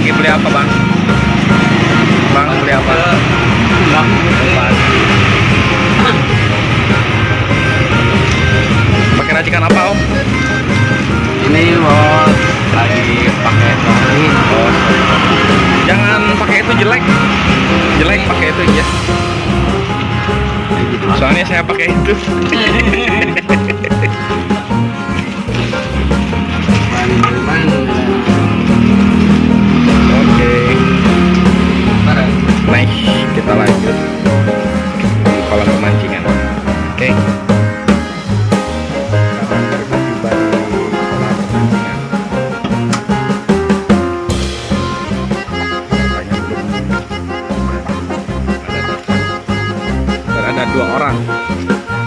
lagi beli apa bang? Bang beli apa? Umpan. Pakai racikan apa om? Ini bos lagi pakai nori. Oh, jangan pakai itu jelek. Jelek pakai itu ya. Soalnya saya pakai itu. orang.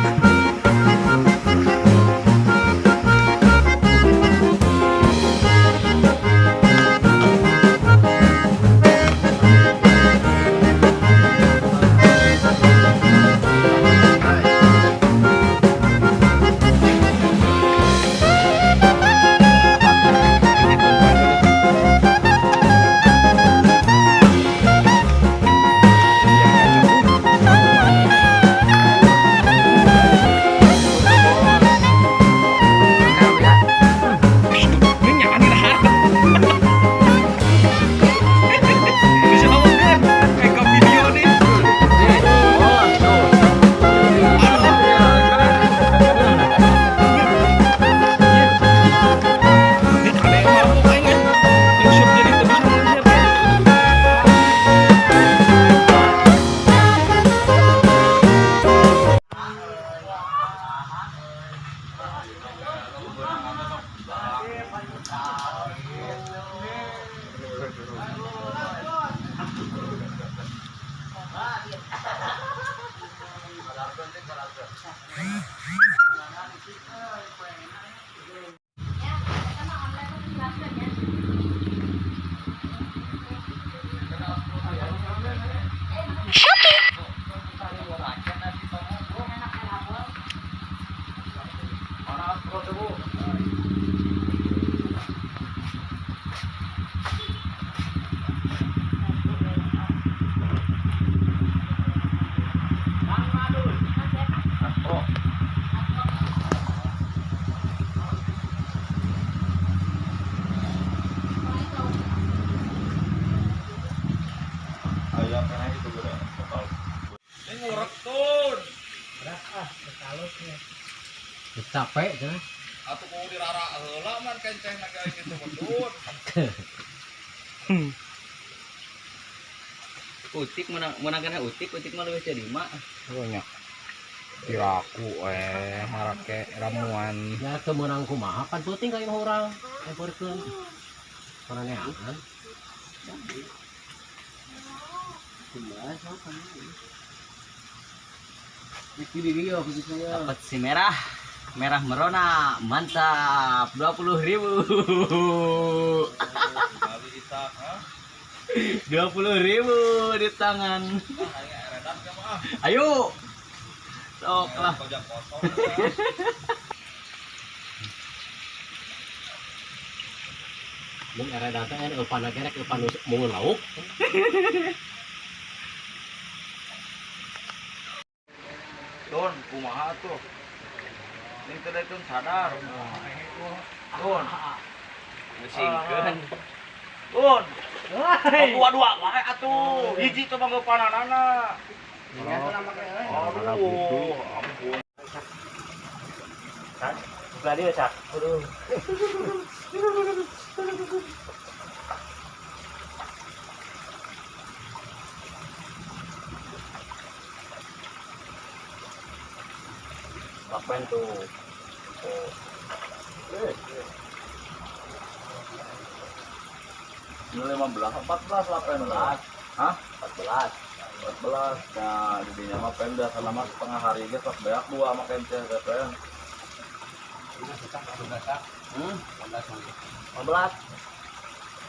Ini ngurek tuh. Capek kan? Atuh kudu dirara heula man kenceng na kayak gitu bedut. Utik menang menangkan utik, utik mah lebih jadi mak. Banyak. Tiraku eh marake ramuan. Ya tuh menang kumaha pan puting orang. Eporkeun. Kana neangan. Dapat si merah. Merah merona. Mantap. Dua puluh ribu. Kali kita, ha? dua puluh ribu di tangan. Ayo. Sok lah. Mung era datang kan eupan gerek eupan mau lauk Don, kumaha tuh? Ini teh itu sadar. Don, Mesingkeun. Don. Dua-dua wae atuh. Hiji coba ngeupananana. Aduh, ampun. Buka dia cak. Aduh. kwento. Oh. Eh. eh. 15, 14 belas Pemda. Hah? 14. 14. Nah, belas dinya mah Pemda selama setengah hari ge sok beak dua make teh PPN. Hmm? 15. 15.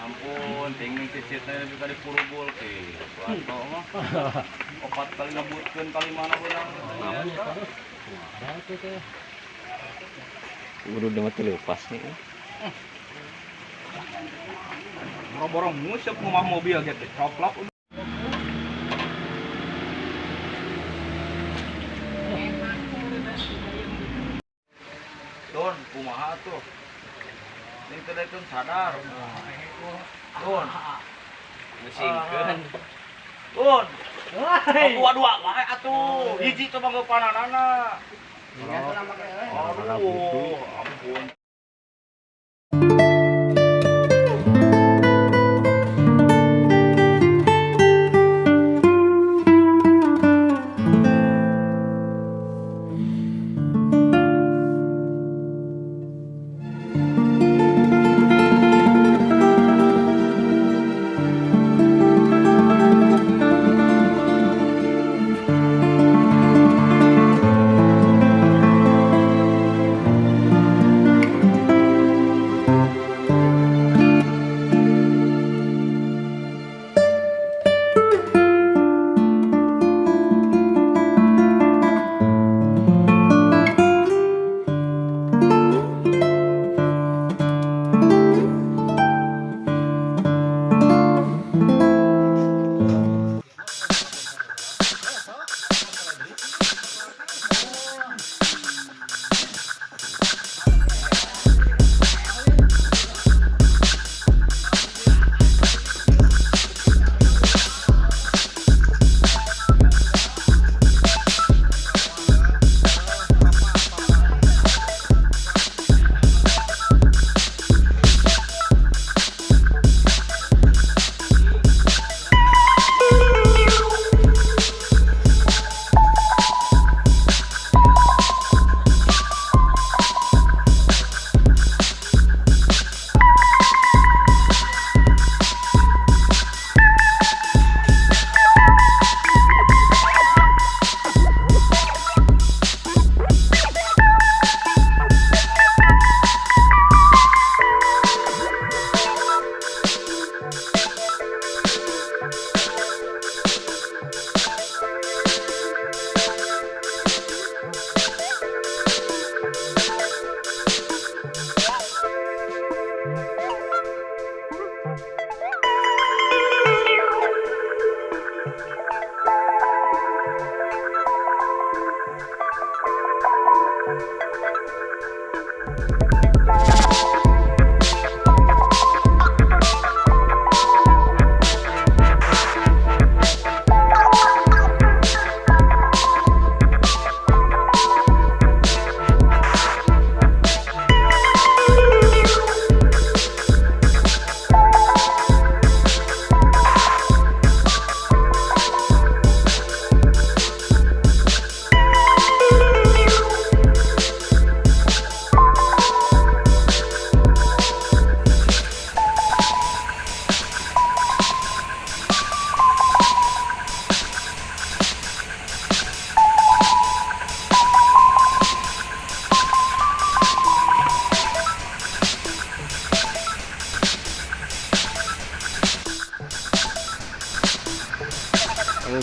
ampun, tinggal cicitnya juga di purubul ke. Suatu mah. Opat kali ngebutkeun kali mana benar. Guru demet lepas nih. Borong musik rumah mobil gitu, coplok. Don, kumaha tuh? Ini teh itu sadar. Don. Musingkeun. Don. Dua-dua wae atuh. Hiji coba. Aduh, ampun.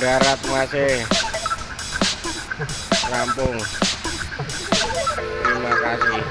Darat masih rampung. Terima kasih.